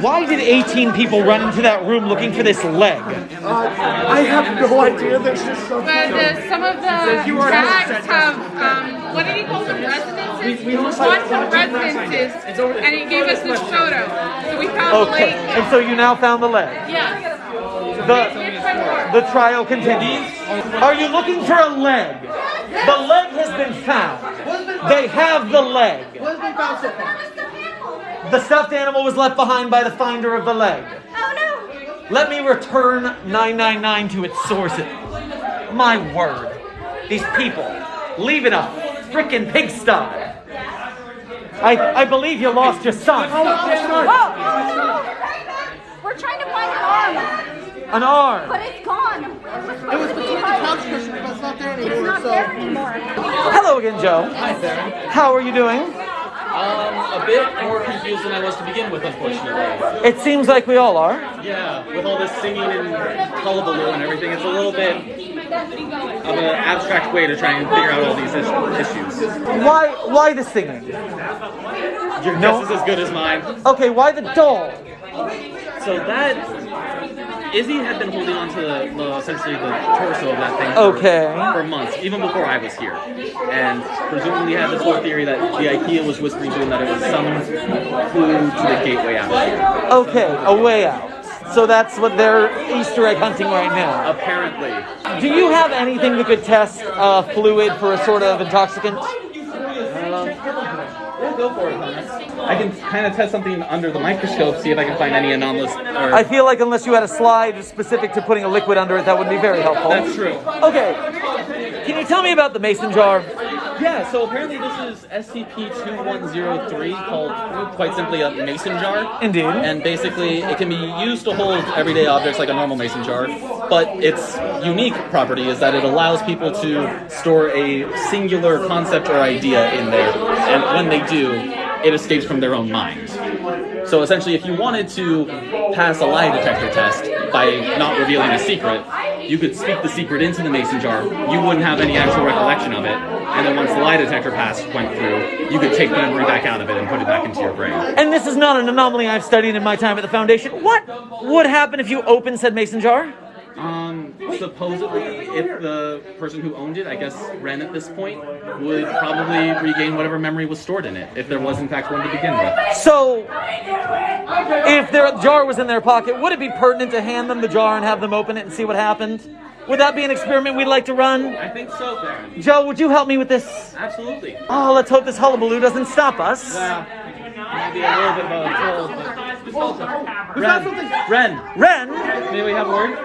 Why did 18 people run into that room looking for this leg? Uh, I have no idea. There's just something. But uh, some of the tags have, um, what did he call them, residences? Quantum residences, and he gave us this photo. So we found the Okay, and so you now found the leg. Yes. The, It's been more. the trial continues. Are you looking for a leg? The leg has been found. They have the leg. The stuffed animal was left behind by the finder of the leg. Oh no! Let me return 999 to its sources. My word. These people leaving a frickin' pigsty. I, I believe you lost your son. Oh, no! We're trying to find an arm, An arm. but it's gone. It was between the couch cushions, but it's not there It's anymore. not so. there anymore. Hello again, Joe. Hi there. How are you doing? Um, a bit more confused than I was to begin with, unfortunately. It seems like we all are. Yeah, with all this singing and hullabaloo and everything, it's a little bit of an abstract way to try and figure out all these is- issues. Why why the singing? Your No. guess is as good as mine. Okay, why the doll? So that Izzy had been holding on to the, the essentially the torso of that thing for, Okay. for months, even before I was here, and presumably had this whole theory that the IKEA was whispering to him that it was some clue to the gateway out. Okay, a way out. So that's what they're Easter egg hunting right now. Apparently, Do you have anything that could test uh, fluid for a sort of intoxicant? Yeah, go for it, Thomas. I can kind of test something under the microscope, see if I can find any anomalous. Or, I feel like unless you had a slide specific to putting a liquid under it, that would be very helpful. That's true. Okay, can you tell me about the mason jar? Yeah, so apparently this is SCP-2103, called quite simply a mason jar. Indeed. And basically, it can be used to hold everyday objects like a normal mason jar, but its unique property is that it allows people to store a singular concept or idea in there, and when they do, it escapes from their own mind. So essentially, if you wanted to pass a lie detector test by not revealing a secret, you could speak the secret into the mason jar. You wouldn't have any actual recollection of it, and then once the lie detector pass went through, you could take the memory back out of it and put it back into your brain. And this is not an anomaly I've studied in my time at the Foundation. What would happen if you open said mason jar? Um, supposedly, if the person who owned it, I guess Ren at this point, would probably regain whatever memory was stored in it, if there was in fact one to begin with. So, if their jar was in their pocket, would it be pertinent to hand them the jar and have them open it and see what happened? Would that be an experiment we'd like to run? I think so, Theron. Joe, would you help me with this? Absolutely. Oh, let's hope this hullabaloo doesn't stop us. Yeah. Maybe a little bit of a troll, but... Ren, Ren, Ren, may we have a word?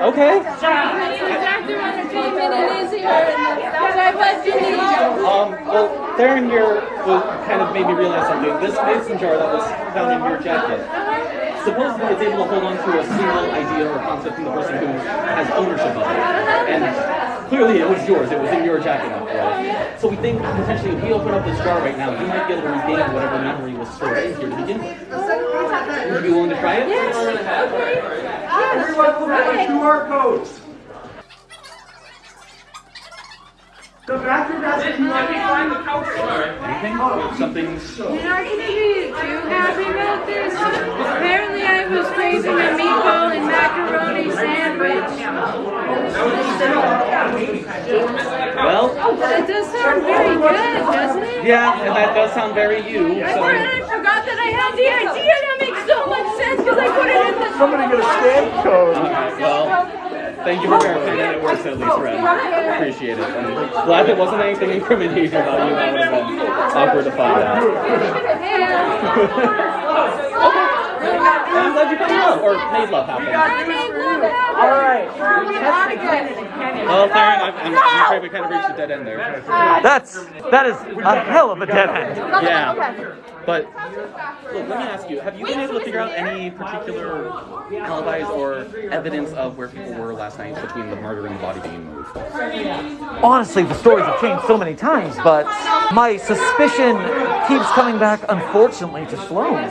okay. Dr. Entertainment and Izzy are in the Southside West Indies. Um, well, Theron here was, kind of made me realize something. This mason jar that was found in your jacket, supposedly it's able to hold on to a single idea or concept from the person who has ownership of it. And clearly it was yours. It was in your jacket after all. Oh, so we think potentially if we open up this jar right now, you might be able to regain whatever memory was stored in here to begin with. Would you be willing to try it? Everyone look at the QR codes. The bathroom has a QR code. Anything? Oh. Something... You're not gonna be too happy about this. Apparently I was craving a meatball and macaroni sandwich. Well, oh, That does sound very good, doesn't it? yeah, and that does sound very you. I So... I forgot that I had the idea. That makes so much sense because I put it in the. Somebody get a scan code. Alright, well, thank you for verifying that it works at least, Ren. Appreciate it. And glad it wasn't anything incriminating about you. That would have been awkward to find out. I'm glad you found love, or made love happen. All right. Well, Theron, I'm, I'm, I'm afraid we kind of reached a dead end there. That's that is a hell of a dead end. Yeah. But, look, let me ask you, have you been able to figure out any particular alibis or evidence of where people were last night between the murder and the body being moved? Honestly, the stories have changed so many times, but my suspicion keeps coming back, unfortunately, to Sloan.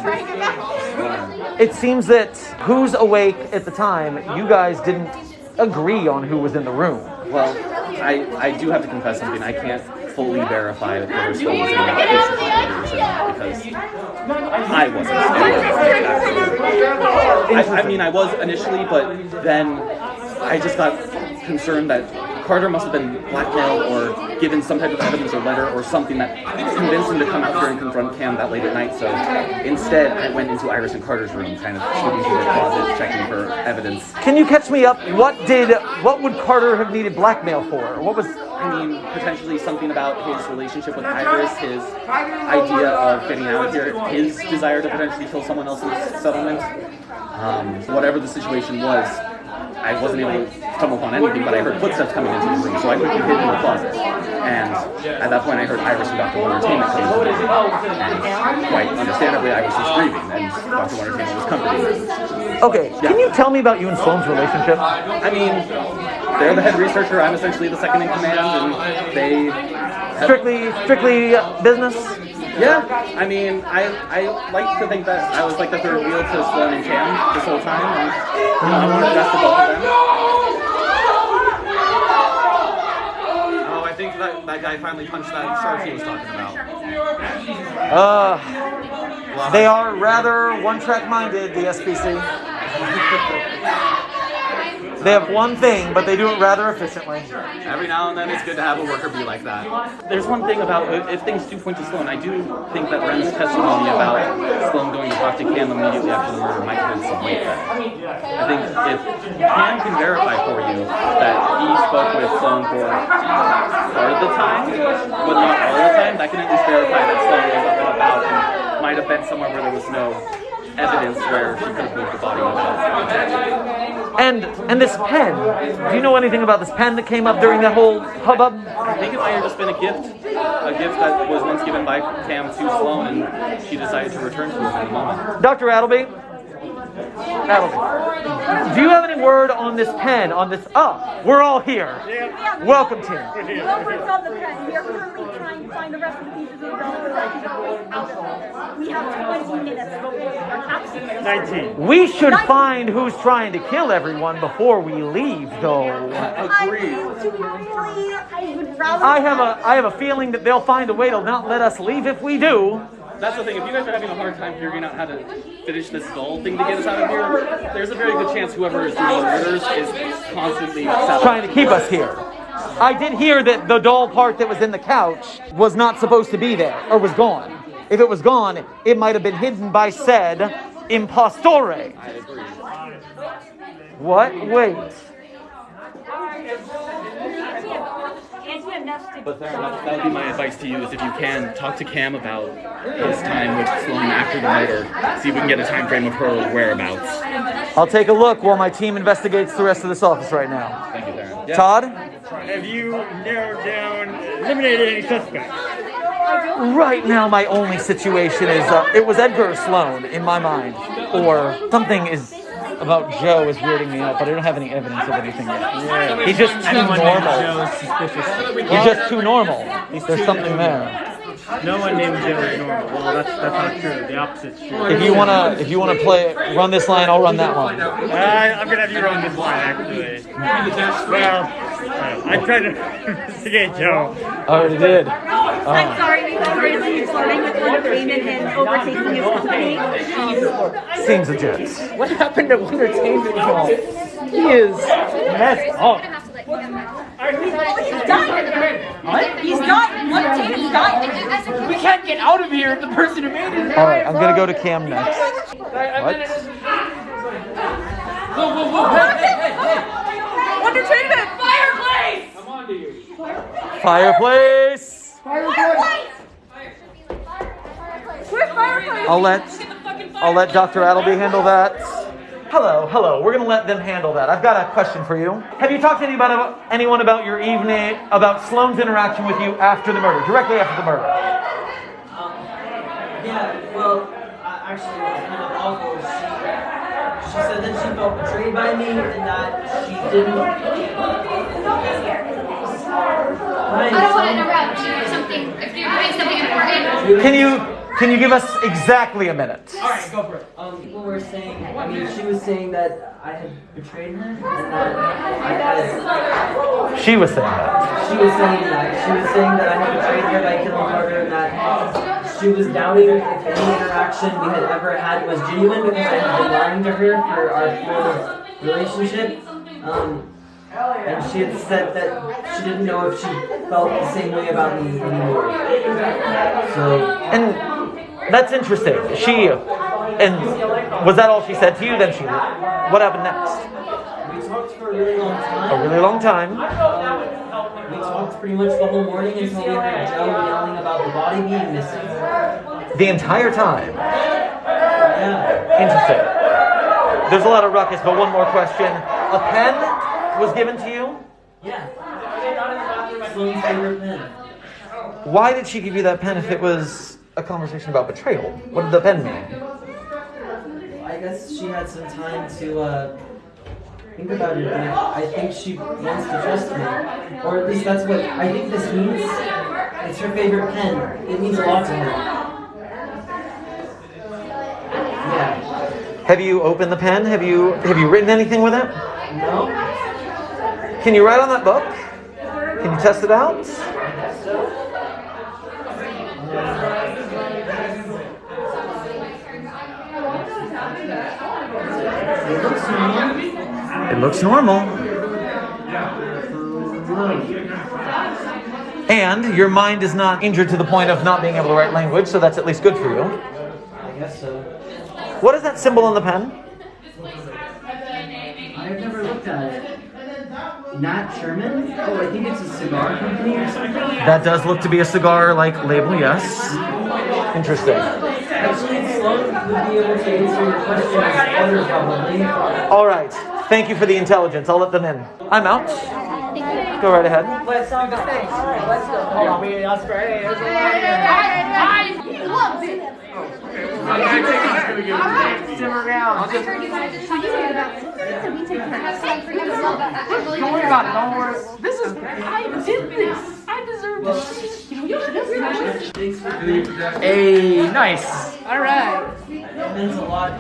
It seems that who's awake at the time, you guys didn't agree on who was in the room. Well, I, I do have to confess something. I can't fully verify that Carter was in that because I wasn't. I, I mean, I was initially, but then I just got concerned that Carter must have been blackmailed or given some type of evidence or letter or something that convinced him to come out here and confront Cam that late at night. So instead, I went into Iris and Carter's room, kind of snooping through their closet, checking for evidence. Can you catch me up? What did what would Carter have needed blackmail for? What was I mean, potentially something about his relationship with Iris, his idea of getting out of here, his desire to potentially kill someone else in this settlement. Um, whatever the situation was, I wasn't able to stumble upon anything, but I heard footsteps coming into the room, so I quickly hid in the closet. And at that point, I heard Iris and Dr. Entertainment come into the room. And quite understandably, Iris was grieving, and Dr. Entertainment was comforting her. okay? Can you tell me about you and Sloan's relationship? I mean, they're the head researcher, I'm essentially the second in command, and they Strictly strictly business. Yeah, I mean, I I like to think that I was like the third wheel to Sloan and Cam this whole time, and you know, I wanted the best for both of them. Oh, I think that, that guy finally punched that shark he was talking about. Uh, they are rather one-track minded. The SPC. They have one thing, but they do it rather efficiently. Every now and then, it's good to have a worker be like that. There's one thing about if things do point to Sloan, I do think that Ren's testimony about Sloan going to talk to Cam immediately after the murder might hold some weight. I think if Cam can verify for you that he spoke with Sloan for part of the time, but not all the time, that can at least verify that Sloan was up and about and might have been somewhere where there was no evidence where she could have moved the body without. And and this pen. Do you know anything about this pen that came up during that whole hubbub? I think it might have just been a gift, a gift that was once given by Cam to Sloan, and she decided to return to him in the moment. Dr. Appleby. Appleby. Do you have any word on this pen? On this? Oh, we're all here. Welcome, Tim. Well, we're the pen. We are currently trying to find the rest of the pieces of the building that can go out of it. We have 20 minutes before 19. We should find who's trying to kill everyone before we leave, though. I mean, to be really, I would rather. I have a I have a feeling that they'll find a way to not let us leave if we do. That's the thing. If you guys are having a hard time figuring out how to finish this goal thing to get us out of here, there's a very good chance whoever is doing the murders is constantly trying to keep us here. I did hear that the doll part that was in the couch was not supposed to be there or was gone. If it was gone, it might have been hidden by said impostore. I agree. What? Wait. But fair enough. That would be my advice to you: is if you can talk to Cam about his time with Sloan after the murder, see if we can get a time frame of her whereabouts. I'll take a look while my team investigates the rest of this office right now. Thank you, Darren. Yeah. Todd? Have you narrowed down, eliminated any suspects? Right now, my only situation is uh, it was Edgar Sloan in my mind, or something is about Joe is weirding me out, but I don't have any evidence of anything yet. He's just too normal. He's just too normal. There's something there. No one named Joe is normal. Well, that's that's not true. The opposite's true. If you wanna, if you wanna play, run this line, I'll run that one. Uh, I'm gonna have you run this line, actually. Well, uh, I tried to investigate Joe. I already did. I'm sorry, because Raylan is starting with entertainment and overtaking his company. Um, Seems legit. What happened to Entertainment Hall? He is messed up. he's done. He's done. Entertainment's done. We can't get out of here if the person who made it. All right, I'm gonna go to Cam next. What? Entertainment. Fireplace. Where's fireplace? I'll let I'll let Dr. Appleby handle that. Hello, hello. We're gonna let them handle that. I've got a question for you. Have you talked to anybody about anyone about your evening about Sloan's interaction with you after the murder, directly after the murder? Um, yeah, well, I actually was kind of awful. She, she said that she felt betrayed by me and that she didn't. I don't want to interrupt. Something, if you're doing something important. Can you Can you give us exactly a minute? All right, go for it. Um, people were saying. I mean, she was saying that I had betrayed her, and that I had. She was saying that. She was saying that. She was saying that I had betrayed her by killing Carter, and that she was doubting if any interaction we had ever had was genuine because I had been lying to her for our whole relationship. Um, and she had said that she didn't know if she felt the same way about me anymore. So. And that's interesting. She, and was that all she said to you? Then she, what happened next? We talked for a really long time. A really long time. We talked pretty much the whole morning until we heard Joe yelling about the body being missing. The entire time. Yeah. Interesting. There's a lot of ruckus, but one more question. A pen was given to you? Yeah. Sloan's favorite pen. Why did she give you that pen if it was a conversation about betrayal? What did the pen mean? I guess she had some time to uh, think about it. And I think she wants to trust me, or at least that's what I think this means. It's her favorite pen. It means a lot to her. Yeah. Have you opened the pen? Have you have you written anything with it? No. Can you write on that book? Can you test it out? It looks normal. It looks normal. And your mind is not injured to the point of not being able to write language, so that's at least good for you. I guess so. What is that symbol on the pen? I've never looked at it. Nat Sherman? Oh, I think it's a cigar company or something. That does look to be a cigar like label, yes. Interesting. Actually, Sloan would be able to answer your questions better probably. All right. Thank you for the intelligence. I'll let them in. I'm out. Go right ahead. Let's go. Simmer down. Don't worry about it. Don't worry. This is I did this. I deserve this. Hey, nice. All right. It means a lot.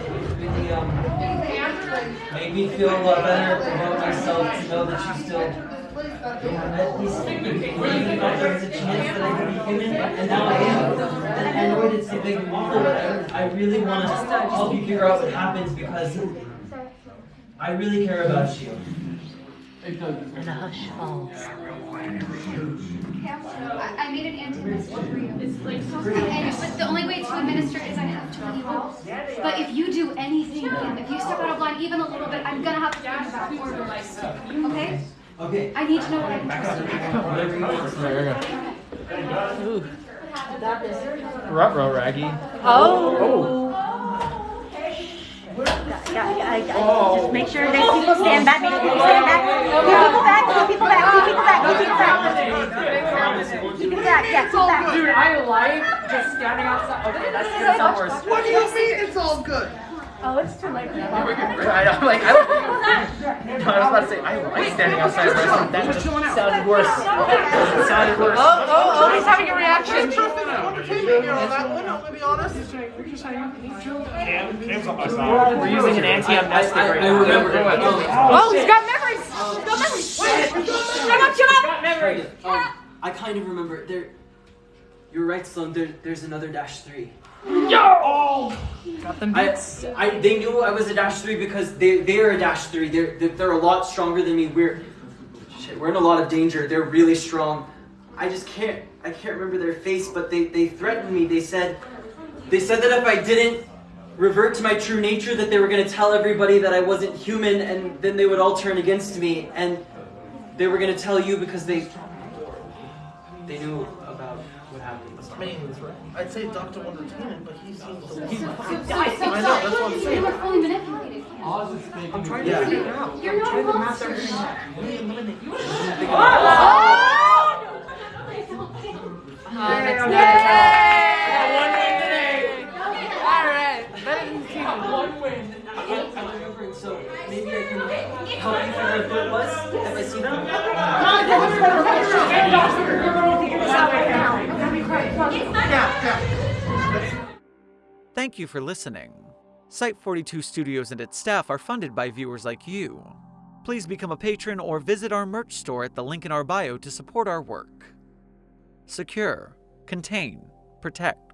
It really made me feel a lot better about myself to know that you still at least believe that there was a chance that I could be human, and now I am. And I know it's a big deal, but I really want to help you figure out what happens because I really care about you. And a hush falls. I I made an anti-amnestic for you. it's like And, but the only way to administer it is I have to leave it. But if you do anything, if you step out of line even a little bit, I'm gonna have to think about orders. Okay? Okay. I need to know what I'm supposed to do. Ruh-roh, Raggy. Just make sure there's people stand back, make people stand back. Keep people back, keep people back, keep people back, keep people back. Keep people back, yeah, keep back. Dude, I like just standing outside. Okay, that's gonna sound worse. What do you mean it's all good? Oh, I, I'm like, I, no, I was about to say, I like standing outside wrestling. That just sounded worse. It sounded worse. Oh, oh, oh, he's having a reaction. Trusting entertainment here on that one, I'm gonna be honest. We're using an anti-amnestic I, right I now. remember. Oh, he's got memories. He's got memories. Shut up, shut up. Memory. Um, I kind of remember. There, you're right, Sloan. There, there's another dash three. Yo! Got them I, beats. I, they knew I was a dash three because they, they are a dash three. They're, they're, they're a lot stronger than me. We're, shit, we're in a lot of danger. They're really strong. I just can't, I can't remember their face, but they, they threatened me. They said, they said that if I didn't revert to my true nature, that they were gonna tell everybody that I wasn't human, and then they would all turn against me, and they were gonna tell you because they, they knew about what happened. I mean, I'd say Dr. Entertainment, but he seems to He's- I know, that's what I'm You saying. were fully manipulated. I'm trying to figure it out. You're not a monster. All right. Better than two. I'm remembering, so maybe I can help you figure out who it was if I see them. Figure this out right now. Yeah, yeah. Thank you for listening. Site 42 Studios and its staff are funded by viewers like you. Please become a patron or visit our merch store at the link in our bio to support our work. Secure, contain, protect.